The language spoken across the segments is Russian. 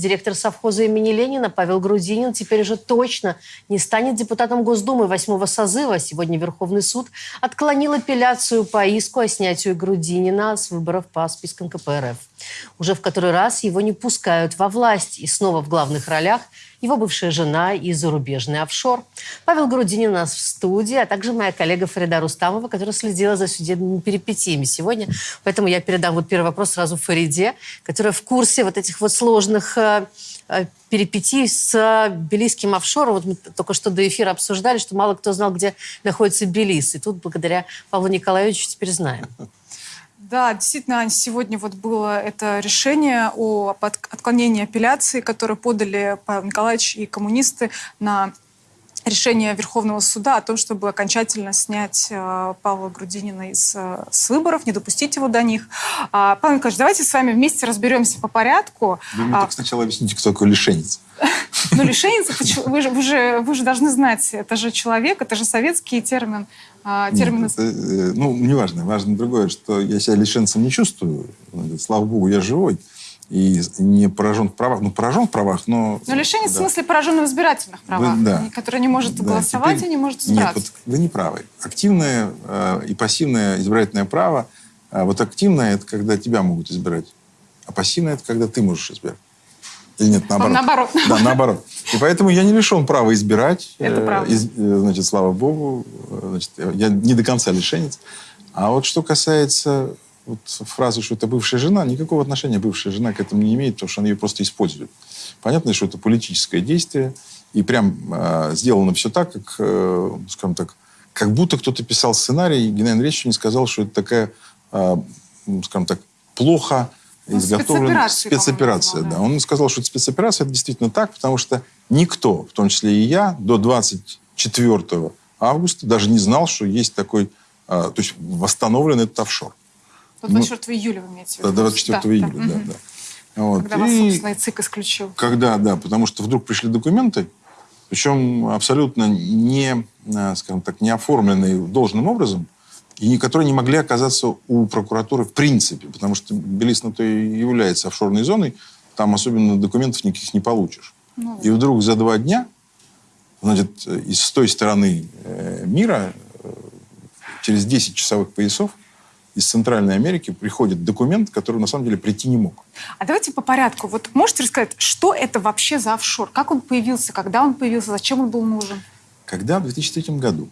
Директор совхоза имени Ленина Павел Грудинин теперь уже точно не станет депутатом Госдумы восьмого созыва. Сегодня Верховный суд отклонил апелляцию по иску о снятии Грудинина с выборов по спискам КПРФ. Уже в который раз его не пускают во власть. И снова в главных ролях его бывшая жена и зарубежный офшор. Павел Грудинин у нас в студии, а также моя коллега Фарида Рустамова, которая следила за судебными перипетиями сегодня. Поэтому я передам вот первый вопрос сразу Фариде, которая в курсе вот этих вот сложных э, э, перипетий с белийским офшором. Вот мы только что до эфира обсуждали, что мало кто знал, где находится Белиз. И тут благодаря Павлу Николаевичу теперь знаем. Да, действительно, сегодня вот было это решение о отклонении апелляции, которое подали Павел Николаевич и коммунисты на решение Верховного суда о том, чтобы окончательно снять э, Павла Грудинина из, э, с выборов, не допустить его до них. А, Павел Николаевич, давайте с вами вместе разберемся по порядку. Вы мне а, так сначала объясните, кто такой лишенец. Ну, лишенец, вы, же, вы, же, вы же должны знать, это же человек, это же советский термин. А, термины... Нет, это, э, ну, неважно. Важно другое, что я себя лишенцем не чувствую. Слава богу, я живой. И не поражен в правах. Ну, поражен в правах, но... Но лишенец да. в смысле поражен в избирательных правах, вы, да. который не может да, голосовать теперь... и не может избираться. Нет, вот вы не правы. Активное э, и пассивное избирательное право. Э, вот активное – это когда тебя могут избирать. А пассивное – это когда ты можешь избирать. Или нет, наоборот? Наоборот. Да, наоборот. И поэтому я не лишен права избирать. Это правда. Из, э, значит, слава богу, значит, я не до конца лишенец. А вот что касается вот фразы, что это бывшая жена, никакого отношения бывшая жена к этому не имеет, потому что она ее просто использует. Понятно, что это политическое действие, и прям э, сделано все так, как, э, скажем так, как будто кто-то писал сценарий, и Геннадий Андреевич не сказал, что это такая, э, скажем так, плохо ну, изготовлена спецоперация. Да. Он сказал, что это спецоперация, это действительно так, потому что никто, в том числе и я, до 24 августа даже не знал, что есть такой, а, то есть восстановлен этот офшор. До 24 ну, июля вы имеете в виду? До 24 да, июля, да, да. да. Вот. Когда и вас, собственно, и ЦИК исключил. Когда, да, потому что вдруг пришли документы, причем абсолютно не, а, скажем так, не оформленные должным образом, и которые не могли оказаться у прокуратуры в принципе, потому что Белиз на то и является офшорной зоной, там особенно документов никаких не получишь. Ну, и вдруг за два дня, значит, из той стороны э, мира, э, через 10 часовых поясов, из Центральной Америки приходит документ, который на самом деле прийти не мог. А давайте по порядку. Вот можете рассказать, что это вообще за офшор? Как он появился, когда он появился, зачем он был нужен? Когда в 2003 году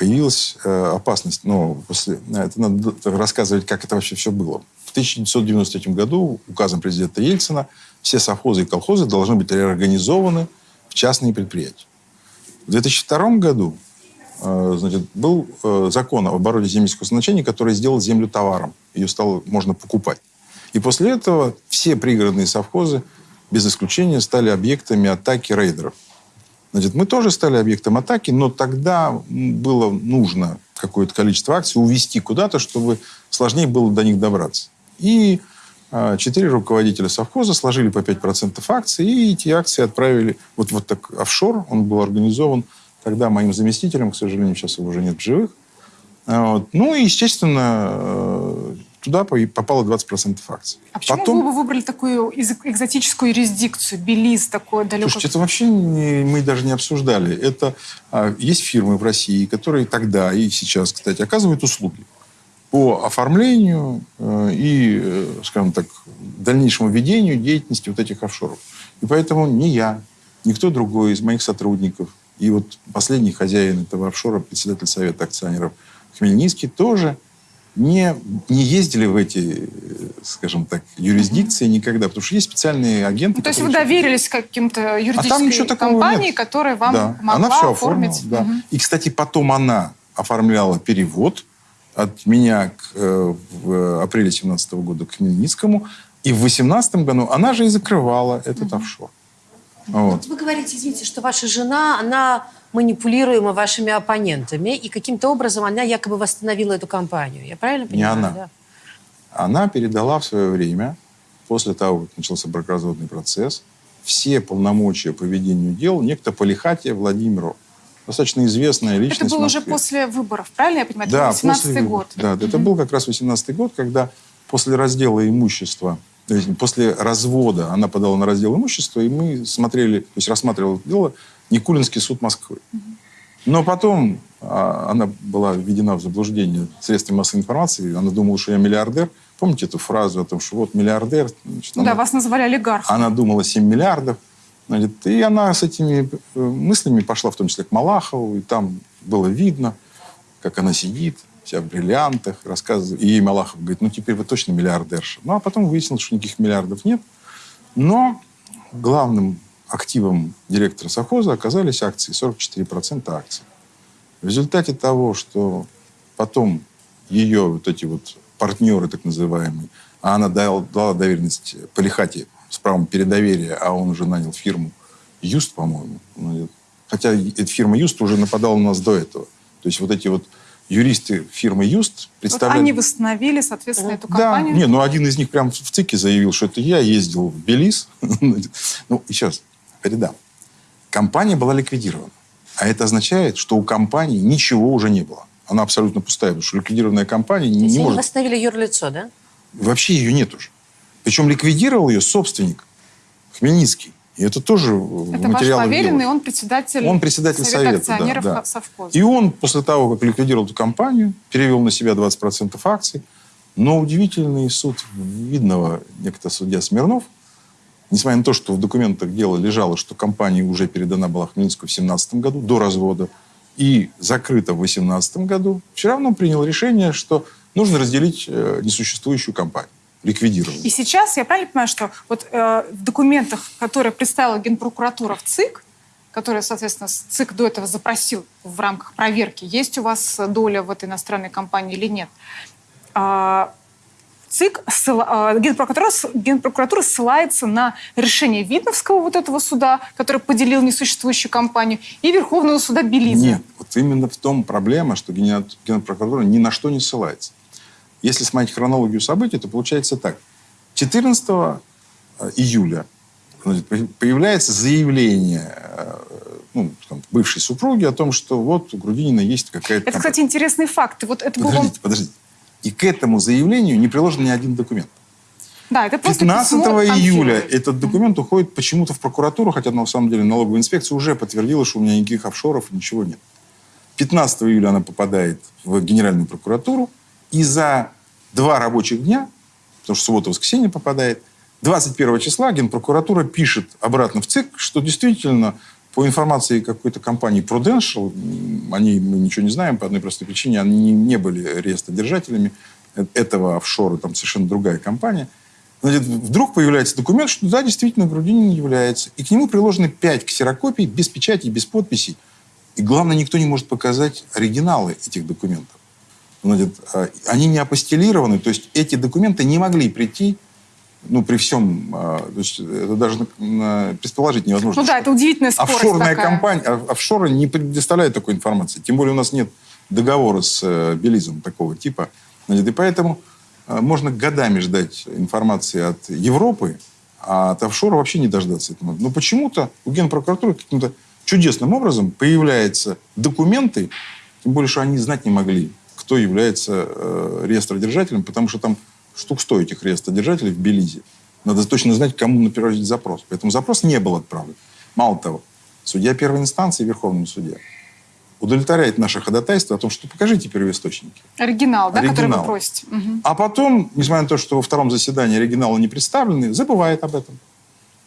появилась э, опасность, но после, это надо рассказывать, как это вообще все было. В 1993 году указом президента Ельцина все совхозы и колхозы должны быть реорганизованы в частные предприятия. В 2002 году э, значит, был э, закон об обороте земельского значения, который сделал землю товаром. Ее стало можно покупать. И после этого все пригородные совхозы, без исключения, стали объектами атаки рейдеров. Значит, мы тоже стали объектом атаки, но тогда было нужно какое-то количество акций увести куда-то, чтобы сложнее было до них добраться. И а, четыре руководителя совхоза сложили по 5% акций, и эти акции отправили вот, вот так офшор. Он был организован тогда моим заместителем, к сожалению, сейчас его уже нет в живых. А, вот. Ну и, естественно, э, туда попало 20% акций. А почему Потом... вы выбрали такую экзотическую юрисдикцию, Белиз, такое далеко? Слушайте, это вообще не, мы даже не обсуждали. Это а, есть фирмы в России, которые тогда и сейчас, кстати, оказывают услуги по оформлению э, и, э, скажем так, дальнейшему ведению деятельности вот этих офшоров. И поэтому ни я, никто другой из моих сотрудников, и вот последний хозяин этого офшора, председатель Совета акционеров Хмельницкий, тоже не, не ездили в эти, скажем так, юрисдикции mm-hmm. никогда, потому что есть специальные агенты. Ну, то есть вы доверились каким-то юридической а компании, нет. которая вам да. помогла она все оформить. Оформила, да. mm-hmm. И, кстати, потом она оформляла перевод от меня к, э, в апреле 2017 года к Хмельницкому, и в 2018 году она же и закрывала этот mm-hmm. офшор. Вот. вы говорите, извините, что ваша жена, она манипулируема вашими оппонентами, и каким-то образом она якобы восстановила эту компанию. Я правильно понимаю? Не она. Да? Она передала в свое время, после того, как начался бракоразводный процесс, все полномочия по ведению дел некто Полихатия Владимиру. Достаточно известная личность Это было уже после выборов, правильно я понимаю? Да, 18 год. Да, это был как раз 18 год, когда после раздела имущества То есть после развода она подала на раздел имущества, и мы смотрели, то есть рассматривал это дело Никулинский суд Москвы. Но потом а, она была введена в заблуждение средствами массовой информации. Она думала, что я миллиардер. Помните эту фразу о том, что вот миллиардер? Значит, Ну она, да, вас называли олигархом. она думала 7 миллиардов. Значит, и она с этими э, мыслями пошла в том числе к Малахову. И там было видно, как она сидит, вся в бриллиантах, рассказывает. И ей Малахов говорит, ну теперь вы точно миллиардерша. Ну а потом выяснилось, что никаких миллиардов нет. Но главным активом директора совхоза оказались акции, 44% акций. В результате того, что потом ее вот эти вот партнеры, так называемые, а она дала, дала доверенность Полихате с правом передоверия, а он уже нанял фирму Юст, по-моему. Хотя эта фирма Юст уже нападала на нас до этого. То есть вот эти вот юристы фирмы Юст Вот представляли... они восстановили, соответственно, эту Да, компанию. не, ну один из них прям в ЦИКе заявил, что это я ездил в Белиз. ну, раз, передам. Компания была ликвидирована. А это означает, что у компании ничего уже не было. Она абсолютно пустая, потому что ликвидированная компания не, не они может... восстановили юрлицо, да? Вообще ее нет уже. Причем ликвидировал ее собственник Хмельницкий. И это тоже Это ваш материалах поверенный, он председатель, Он председатель совета, да, акционеров да. совхоза. И он после того, как ликвидировал эту компанию, перевел на себя 20% акций. Но удивительный суд видного некто судья Смирнов, несмотря на то, что в документах дела лежало, что компания уже передана была Хмельницкому в 2017 году, до развода, и закрыта в 2018 году, все равно принял решение, что нужно разделить э, несуществующую компанию, ликвидировать. И сейчас я правильно понимаю, что вот э, в документах, которые представила Генпрокуратура в ЦИК, которые, соответственно, ЦИК до этого запросил в рамках проверки, есть у вас доля в этой иностранной компании или нет, а, ЦИК, ссыла- а, Генпрокуратура, Генпрокуратура ссылается на решение Видновского вот этого суда, который поделил несуществующую компанию, и Верховного суда Белиза. Нет, вот именно в том проблема, что Генпрокуратура ни на что не ссылается. Если смотреть хронологию событий, то получается так. 14 июля значит, по- появляется заявление э, ну, там, бывшей супруги о том, что вот у Грудинина есть какая-то... Это, кстати, интересный факт. Вот это было... Подождите, подождите. И к этому заявлению не приложен ни один документ. Да, это просто 15 письмо июля Панфиловой. этот документ уходит почему-то в прокуратуру, хотя на самом деле налоговая инспекция уже подтвердила, что у меня никаких офшоров, ничего нет. 15 июля она попадает в Генеральную прокуратуру, и за два рабочих дня, потому что суббота-воскресенье попадает, 21 числа Генпрокуратура пишет обратно в ЦИК, что действительно по информации какой-то компании Prudential, м, о ней мы ничего не знаем по одной простой причине, они не, не были реестродержателями э- этого офшора, там совершенно другая компания. Значит, вдруг появляется документ, что да, действительно, Грудинин является. И к нему приложены пять ксерокопий без печати, без подписей. И главное, никто не может показать оригиналы этих документов. Значит, а, они не апостелированы, то есть эти документы не могли прийти, ну, при всем, а, то есть это даже предположить невозможно. Ну да, это удивительная скорость Офшорная такая. компания, а- офшоры не предоставляют такой информации. Тем более у нас нет договора с э, Белизом такого типа. Значит, и поэтому можно годами ждать информации от Европы, а от офшора вообще не дождаться этого. Но почему-то у Генпрокуратуры каким-то чудесным образом появляются документы, тем более, что они знать не могли, кто является э, реестродержателем, потому что там штук 100 этих реестродержателей в Белизе. Надо точно знать, кому направить запрос. Поэтому запрос не был отправлен. Мало того, судья первой инстанции, Верховный судья, удовлетворяет наше ходатайство о том, что покажите первоисточники. Оригинал, да, который вы Оригинал. просите. Мгм. А потом, несмотря на то, что во втором заседании оригиналы не представлены, забывает об этом.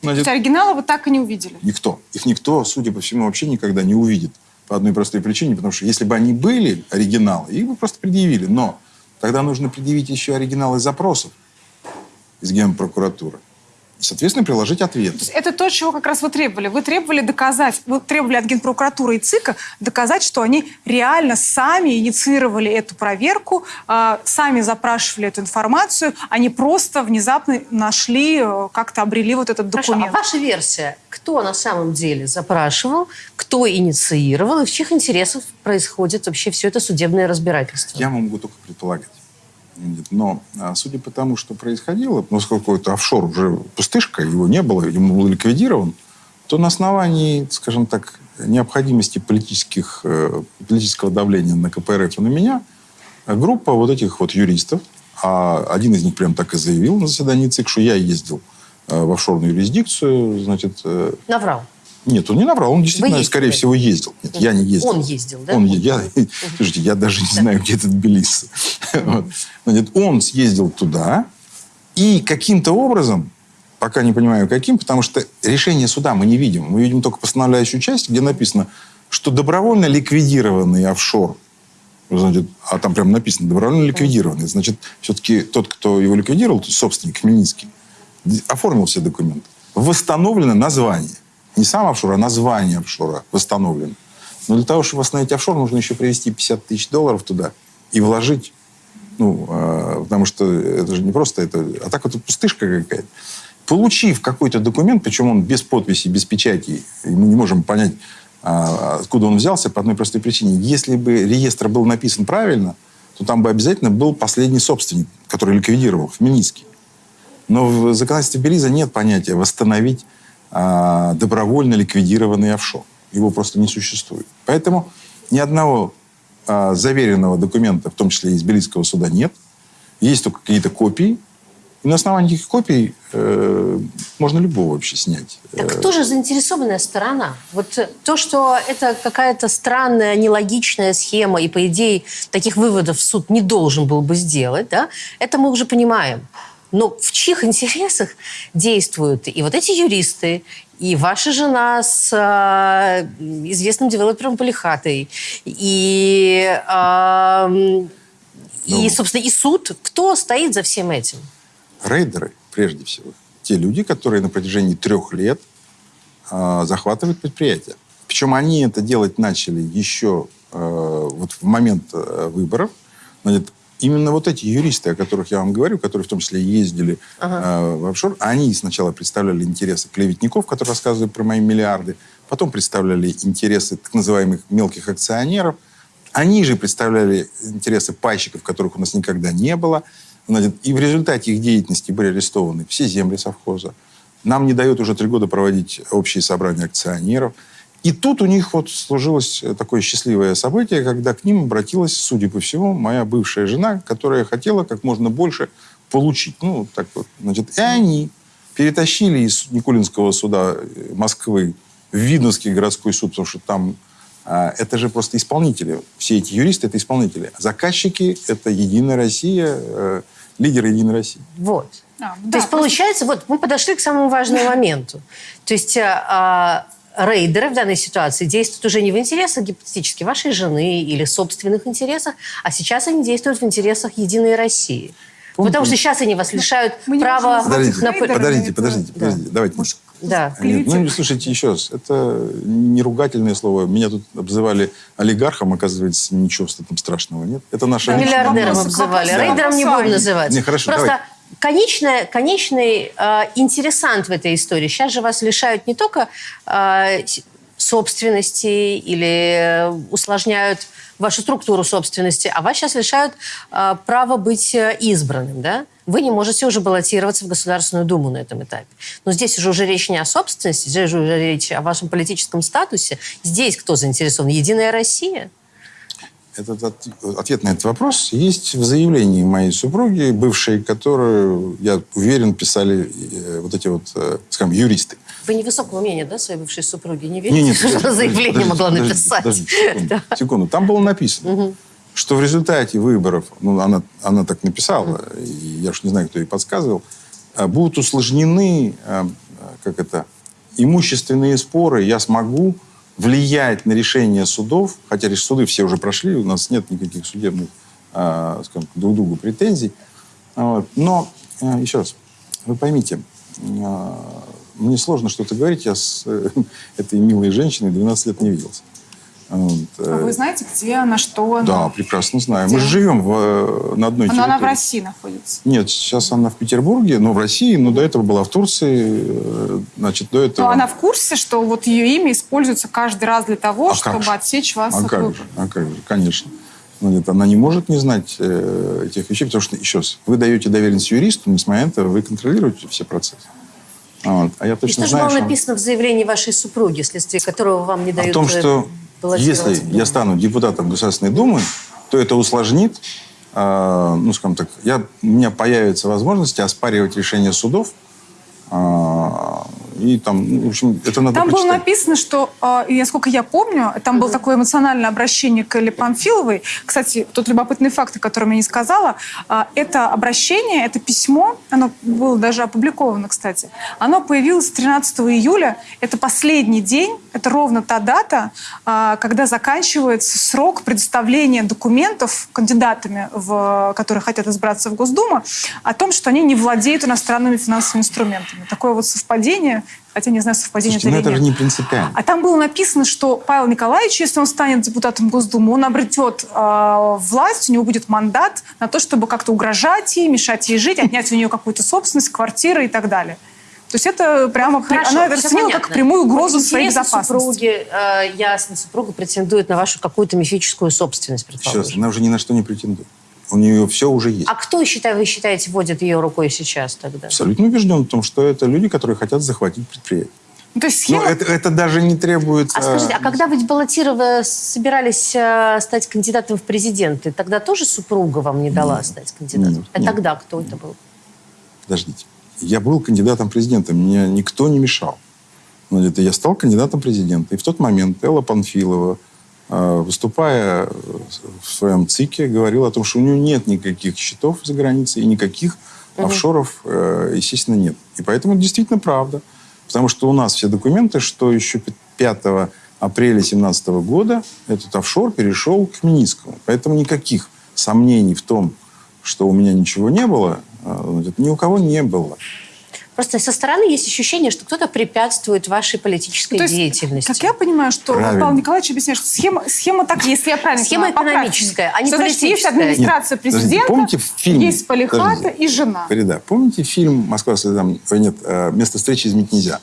То Значит, есть оригинала вы так и не увидели. Никто. Их никто, судя по всему, вообще никогда не увидит. По одной простой причине, потому что если бы они были оригиналы, их бы просто предъявили. Но тогда нужно предъявить еще оригиналы запросов из Генпрокуратуры. Соответственно, приложить ответ. То есть это то, чего как раз вы требовали. Вы требовали доказать, вы требовали от Генпрокуратуры и ЦИКа доказать, что они реально сами инициировали эту проверку, а, сами запрашивали эту информацию, они просто внезапно нашли, э, как-то обрели вот этот Хорошо, а документ. ваша версия, кто на самом деле запрашивал, кто инициировал и в чьих интересах происходит вообще все это судебное разбирательство? Я могу только предполагать. Но а, судя по тому, что происходило, поскольку это офшор уже пустышка, его не было, ему был ликвидирован, то на основании, скажем так, необходимости политических, э, политического давления на КПРФ и на меня, группа вот этих вот юристов А один из них прям так и заявил на заседании ЦИК, что я ездил э, в офшорную юрисдикцию, значит... э, Наврал. Нет, он не наврал, он действительно, скорее всего, ездил. Нет, я не ездил. Он ездил, да? Он, я, слушайте, я даже не знаю, где этот Тбилиси. Вот. Значит, он съездил туда, и каким-то образом, пока не понимаю каким, потому что решение суда мы не видим. Мы видим только постановляющую часть, где написано, что добровольно ликвидированный офшор, значит, а там прям написано добровольно ликвидированный, значит, все-таки тот, кто его ликвидировал, собственник Хмельницкий, оформил все документы. Восстановлено название. Не сам офшор, а название офшора восстановлено. Но для того, чтобы восстановить офшор, нужно еще привезти 50 тысяч долларов туда и вложить. Ну, э, потому что это же не просто это, а так вот пустышка какая-то. Получив какой-то документ, причем он без подписи, без печати, и мы не можем понять, а, откуда он взялся, по одной простой причине. Если бы реестр был написан правильно, то там бы обязательно был последний собственник, который ликвидировал, Хмельницкий. Но в законодательстве Белиза нет понятия восстановить добровольно ликвидированный офшор. Его просто не существует. Поэтому ни одного а, заверенного документа, в том числе из Белизского суда, нет. Есть только какие-то копии. И на основании этих копий э, можно любого вообще снять. Так кто же заинтересованная сторона? Вот э, то, что это какая-то странная, нелогичная схема, и, по идее, таких выводов суд не должен был бы сделать, да, это мы уже понимаем. Но в чьих интересах действуют и вот эти юристы, и ваша жена с а, известным девелопером Полихатой, и, а, м, и, Ну. собственно, и суд. Кто стоит за всем этим? Рейдеры, прежде всего. Те люди, которые на протяжении трех лет а, захватывают предприятия. Причем они это делать начали еще э, вот в момент э, выборов. Значит, именно вот эти юристы, о которых я вам говорю, которые в том числе ездили э, в офшор, они сначала представляли интересы клеветников, которые рассказывают про мои миллиарды, потом представляли интересы так называемых мелких акционеров, они же представляли интересы пайщиков, которых у нас никогда не было. И в результате их деятельности были арестованы все земли совхоза. Нам не дают уже три года проводить общие собрания акционеров. И тут у них вот сложилось такое счастливое событие, когда к ним обратилась, судя по всему, моя бывшая жена, которая хотела как можно больше получить. Ну, так вот. Значит, и они перетащили из Никулинского суда э, Москвы в Видновский городской суд, потому что там а, это же просто исполнители. Все эти юристы – это исполнители. Заказчики – это Единая Россия, э, лидеры Единой России. Вот. А, То да, есть получается, вот мы подошли к самому важному моменту. То есть а, а, рейдеры в данной ситуации действуют уже не в интересах гипотетически вашей жены или собственных интересах, а сейчас они действуют в интересах Единой России. Потому что сейчас они вас лишают мы права... Подождите, на- подождите, подождите, Да. подождите. Давайте. Может, Да. Нет, ну, слушайте, еще раз. Это не ругательное слово. Меня тут обзывали олигархом, оказывается, ничего в этом страшного нет. Это наша Да, Миллиардером обзывали. вопросы. Рейдером не Да. будем называть. Не, хорошо, Просто давай. Конечная, конечный э, интересант в этой истории. Сейчас же вас лишают не только э, собственности или э, усложняют вашу структуру собственности, а вас сейчас лишают э, права быть э, избранным, да? Вы не можете уже баллотироваться в Государственную Думу на этом этапе. Но здесь уже, уже речь не о собственности, здесь же уже речь о вашем политическом статусе. Здесь кто заинтересован? Единая Россия? Этот от- ответ на этот вопрос есть в заявлении моей супруги, бывшей, которую, я уверен, писали э, вот эти вот, э, скажем, юристы. Вы невысокого мнения, да, своей бывшей супруги? Не верите, не, что подождите, она заявление подождите, могла подождите, написать? подождите, секунду, секунду. Там было написано, что в результате выборов, ну, она, она так написала, и я уж не знаю, кто ей подсказывал, а, будут усложнены, как это, имущественные споры, я смогу влиять на решение судов, хотя суды все уже прошли, у нас нет никаких судебных, а, скажем, друг другу претензий. Вот. Но, а, еще раз, вы поймите, а, мне сложно что-то говорить, я с э, этой милой женщиной 12 лет не виделся. Вот, А э, вы знаете, где она, что она? Да, прекрасно знаю. Мы Где? же живем в, э, на одной Но территории. она в России находится. Нет, сейчас она в Петербурге, но в России, но до этого была в Турции, э, значит, до этого... Но она в курсе, что вот ее имя используется каждый раз для того, А чтобы же? отсечь вас А от как же, а как же, конечно. Но нет, она не может не знать э, этих вещей, потому что, еще раз, вы даете доверенность юристу, несмотря на это, вы контролируете все процессы. Вот. А я И точно что же знаю, было что... написано в заявлении вашей супруги, вследствие которого вам не дают О том, э, что если Думу? я стану депутатом Государственной Думы, то это усложнит э, ну, скажем так, я, у меня появится возможность оспаривать решения судов, э, и там, ну, в общем, это надо Там было написано, что, э, и насколько я помню, там было такое эмоциональное обращение к Элле Памфиловой. Кстати, тот любопытный факт, о котором я не сказала, э, это обращение, это письмо, оно было даже опубликовано, кстати, оно появилось 13 июля, это последний день, это ровно та дата, э, когда заканчивается срок предоставления документов кандидатами, в, которые хотят избраться в Госдуму, о том, что они не владеют иностранными финансовыми инструментами. Такое вот совпадение, хотя не знаю, совпадение Слушайте, ну это это или же нет. не принципиально. А там было написано, что Павел Николаевич, если он станет депутатом Госдумы, он обретет э, власть, у него будет мандат на то, чтобы как-то угрожать ей, мешать ей жить, отнять у нее какую-то собственность, квартиры и так далее. То есть это прямо... при- Хорошо, она это расценила как прямую угрозу Вот своей безопасности. супруги, э, ясно, супруга претендует на вашу какую-то мифическую собственность, Сейчас, она уже ни на что не претендует. У нее все уже есть. А кто, считай, вы считаете, водит ее рукой сейчас тогда? Абсолютно убежден в том, что это люди, которые хотят захватить предприятие. Ну, то есть Но схема... это, это даже не требует... А скажите, а когда вы баллотировали, собирались э, стать кандидатом в президенты, тогда тоже супруга вам не дала Нет. стать кандидатом? Нет, а нет. тогда кто это был? Подождите. Я был кандидатом президента, мне никто не мешал. Но это я стал кандидатом президента. И в тот момент Элла Панфилова, э, выступая в своем ЦИКе, говорила о том, что у нее нет никаких счетов за границей и никаких офшоров, э, естественно, нет. И поэтому это действительно правда. Потому что у нас все документы, что еще 5 апреля 2017 года этот офшор перешел к Миницкому. Поэтому никаких сомнений в том, что у меня ничего не было, э, ни у кого не было. Просто со стороны есть ощущение, что кто-то препятствует вашей политической то есть, деятельности. Как я понимаю, что Правильно. Павел Николаевич объясняет, что схема, схема так, если я правильно Схема поправьте экономическая, а не что, значит, есть политическая. администрация Нет, президента, помните фильм? есть полихата Подождите. и жена. Фарида, помните фильм «Москва слезам...» Нет, э, «Место встречи изменить нельзя».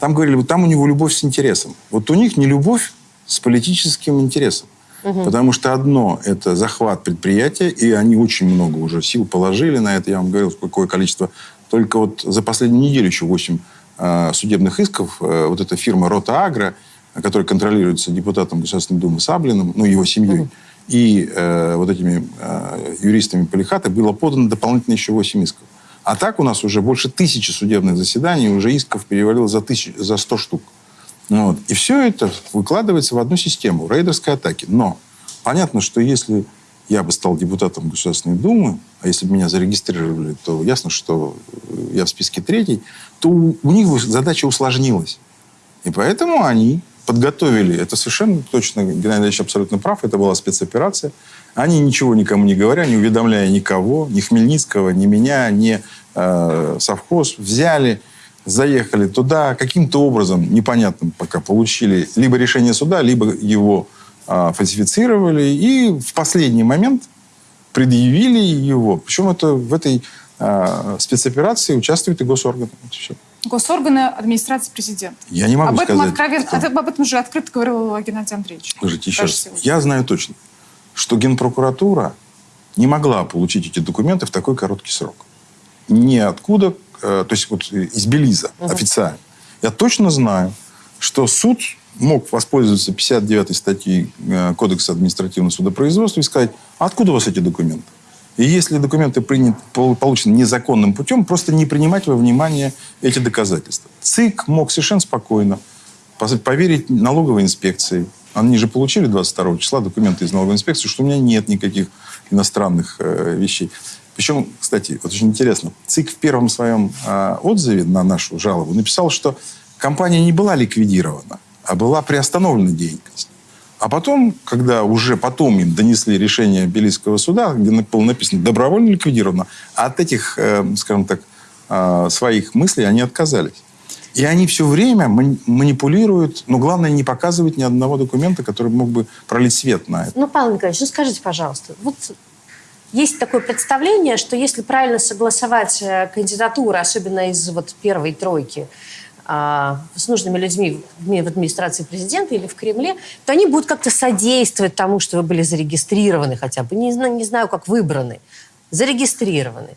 Там говорили, вот там у него любовь с интересом. Вот у них не любовь с политическим интересом. Потому что одно – это захват предприятия, и они очень много уже сил положили на это. Я вам говорил, какое количество. Только вот за последнюю неделю еще 8 судебных исков. Э, вот эта фирма «Рота Агро», которая контролируется депутатом Государственной Думы Саблиным, ну, его семьей, и э, вот этими э, юристами Полихата было подано дополнительно еще 8 исков. А так у нас уже больше тысячи судебных заседаний, уже исков перевалило за, тысяч, за 100 штук. Ну вот. И все это выкладывается в одну систему рейдерской атаки. Но понятно, что если я бы стал депутатом Государственной Думы, а если бы меня зарегистрировали, то ясно, что я в списке третий, то у, у них задача усложнилась. И поэтому они подготовили, это совершенно точно, Геннадий Андреевич абсолютно прав, это была спецоперация. Они ничего никому не говоря, не уведомляя никого, ни Хмельницкого, ни меня, ни э, совхоз, взяли, заехали туда, каким-то образом, непонятным пока, получили либо решение суда, либо его э, фальсифицировали, и в последний момент предъявили его. Причем это в этой э, спецоперации участвуют и госорганы. Госорганы администрации президента. Я не могу об этом сказать. откровенно, кто. об этом же открыто говорил Геннадий Андреевич. Слушайте, еще раз. сегодня. Я знаю точно, что Генпрокуратура не могла получить эти документы в такой короткий срок. Ниоткуда, э, то есть вот из Белиза официально. Я точно знаю, что суд мог воспользоваться 59 статьей э, Кодекса административного судопроизводства и сказать, откуда у вас эти документы? И если документы приняты, пол- получены незаконным путем, просто не принимать во внимание эти доказательства. ЦИК мог совершенно спокойно поверить налоговой инспекции. Они же получили 22 числа документы из налоговой инспекции, что у меня нет никаких иностранных э, вещей. Причем, кстати, вот очень интересно, ЦИК в первом своем э, отзыве на нашу жалобу написал, что компания не была ликвидирована, а была приостановлена деятельность. А потом, когда уже потом им донесли решение Белийского суда, где было написано «добровольно ликвидировано», от этих, э, скажем так, э, своих мыслей они отказались. И они все время мани- манипулируют, но главное не показывать ни одного документа, который мог бы пролить свет на это. Ну, Павел Николаевич, ну скажите, пожалуйста, вот есть такое представление, что если правильно согласовать э, кандидатуры, особенно из вот первой тройки, с нужными людьми в администрации президента или в Кремле, то они будут как-то содействовать тому, что вы были зарегистрированы хотя бы, не, не знаю, как выбраны, зарегистрированы.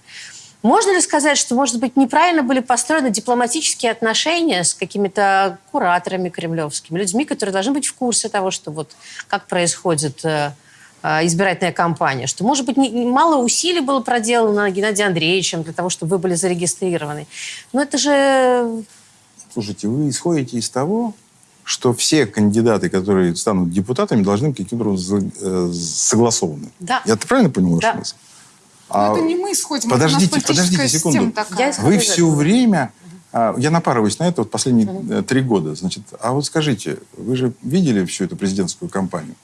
Можно ли сказать, что, может быть, неправильно были построены дипломатические отношения с какими-то кураторами кремлевскими, людьми, которые должны быть в курсе того, что вот как происходит э, э, избирательная кампания, что, может быть, мало усилий было проделано Геннадием Андреевичем для того, чтобы вы были зарегистрированы. Но это же... Слушайте, вы исходите из того, что все кандидаты, которые станут депутатами, должны быть каким-то образом э, согласованы. Да. Я правильно понял ваш Да. смысл? Но А это не мы исходим, подождите, это подождите секунду. такая. Вы все этого. время... а, Я напарываюсь на это вот последние э, три года. Значит, а вот скажите, вы же видели всю эту президентскую кампанию?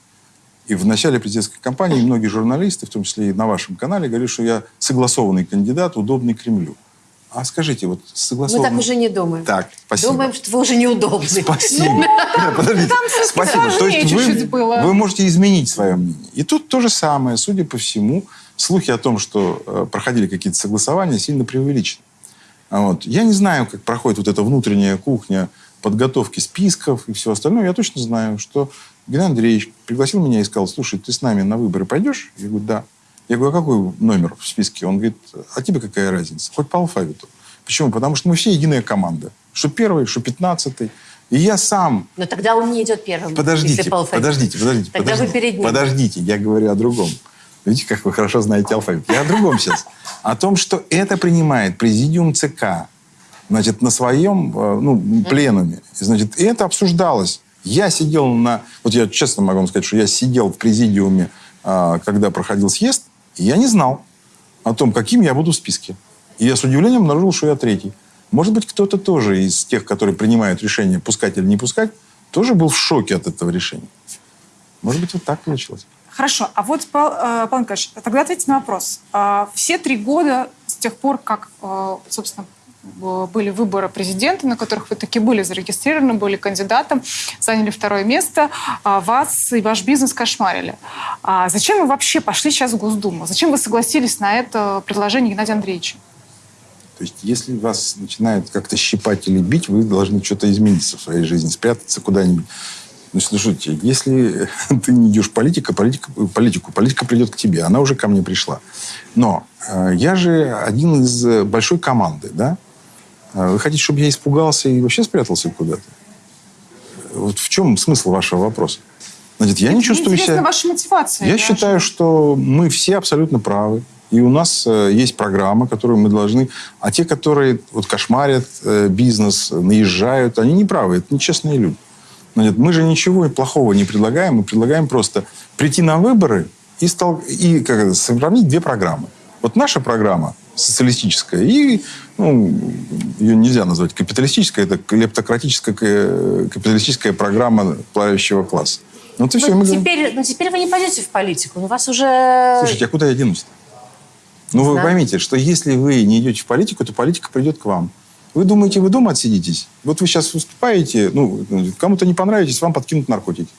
И в начале президентской кампании многие журналисты, в том числе и на вашем канале, говорили, что я согласованный кандидат, удобный Кремлю. А скажите, вот Мы согласованный... так уже не думаем. Так, спасибо. Думаем, что вы уже неудобны. Спасибо. Ну, Подождите. Спасибо. То есть вы, можете изменить свое мнение. И тут то же самое, судя по всему, слухи о том, что э, проходили какие-то согласования, сильно преувеличены. А Вот. Я не знаю, как проходит вот эта внутренняя кухня подготовки списков и всего остального. Я точно знаю, что Геннадий Андреевич пригласил меня и сказал, слушай, ты с нами на выборы пойдешь? Я говорю, да. Я говорю, а какой номер в списке? Он говорит, а тебе какая разница? Хоть по алфавиту. Почему? Потому что мы все единая команда. Что первый, что пятнадцатый. И я сам Но тогда он не идет первым. Подождите, подождите, подождите. Тогда подождите, вы перед ним. Подождите, я говорю о другом. Видите, как вы хорошо знаете алфавит. Я о другом сейчас. О том, что это принимает президиум ЦК. Значит, на своем э, ну, пленуме. Значит, и это обсуждалось. Я сидел на... Вот я честно могу вам сказать, что я сидел в президиуме, а, когда проходил съезд, я не знал о том, каким я буду в списке. И я с удивлением обнаружил, что я третий. Может быть, кто-то тоже из тех, которые принимают решение, пускать или не пускать, тоже был в шоке от этого решения. Может быть, вот так получилось. Хорошо, а вот, Павел, э, Павел Николаевич, тогда ответьте на вопрос. А, Все три года с тех пор, как, э, собственно, были выборы президента, на которых вы таки были зарегистрированы, были кандидатом, заняли второе место, а вас и ваш бизнес кошмарили. А зачем вы вообще пошли сейчас в Госдуму? Зачем вы согласились на это предложение Геннадия Андреевича? То есть, если вас начинают как-то щипать или бить, вы должны что-то измениться в своей жизни, спрятаться куда-нибудь. Ну, слушайте, если ты не идешь в политика, политика, политику, политика придет к тебе. Она уже ко мне пришла. Но э, я же один из э, большой команды, да? Э, Вы хотите, чтобы я испугался и вообще спрятался куда-то? Вот в чем смысл вашего вопроса? Значит, я не Мне чувствую интересна себя... ваша мотивация. Я считаю, что мы все абсолютно правы. И у нас э, есть программа, которую мы должны... А те, которые вот кошмарят э, бизнес, наезжают, они не правы. Это нечестные люди. Значит, мы же ничего плохого не предлагаем. Мы предлагаем просто прийти на выборы и, стол... и как это, сравнить две программы. Вот наша программа социалистическая и ну, ее нельзя назвать капиталистической, это клептократическая э, капиталистическая программа правящего класса. Вот и все. Ну, Мы говорим, теперь, ну, теперь вы не пойдете в политику. У вас уже... Слушайте, а куда я денусь-то? Ну, вы знаю. поймите, что если вы не идете в политику, то политика придет к вам. Вы думаете, вы дома отсидитесь? Вот вы сейчас выступаете, ну, кому-то не понравитесь, вам подкинут наркотики.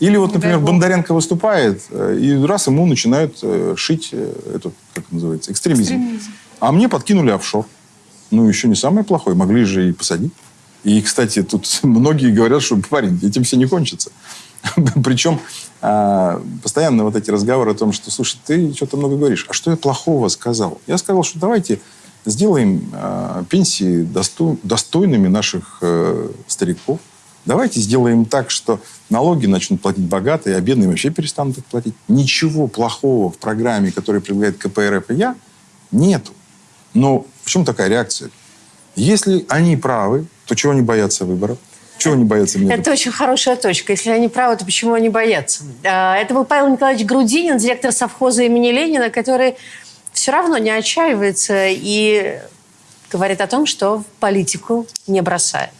Или вот, например. Бондаренко выступает, э, и раз ему начинают э, шить э, эту, как это называется, экстремизм. Экстремизм. А мне подкинули офшор. Ну, еще не самое плохое, могли же и посадить. И, кстати, тут многие говорят, что, парень, этим все не кончится. Причем а, постоянно вот эти разговоры о том, что, слушай, ты что-то много говоришь. А что я плохого сказал? Я сказал, что давайте сделаем а, пенсии досто- достойными наших стариков. Давайте сделаем так, что налоги начнут платить богатые, а бедные вообще перестанут их платить. Ничего плохого в программе, которую предлагает КПРФ и я, нету. Но в чем такая реакция? Если они правы, то чего они боятся выборов? Чего они боятся меня? Это очень хорошая точка. Если они правы, то почему они боятся? А, Это был Павел Николаевич Грудинин, директор совхоза имени Ленина, который все равно не отчаивается и говорит о том, что политику не бросает.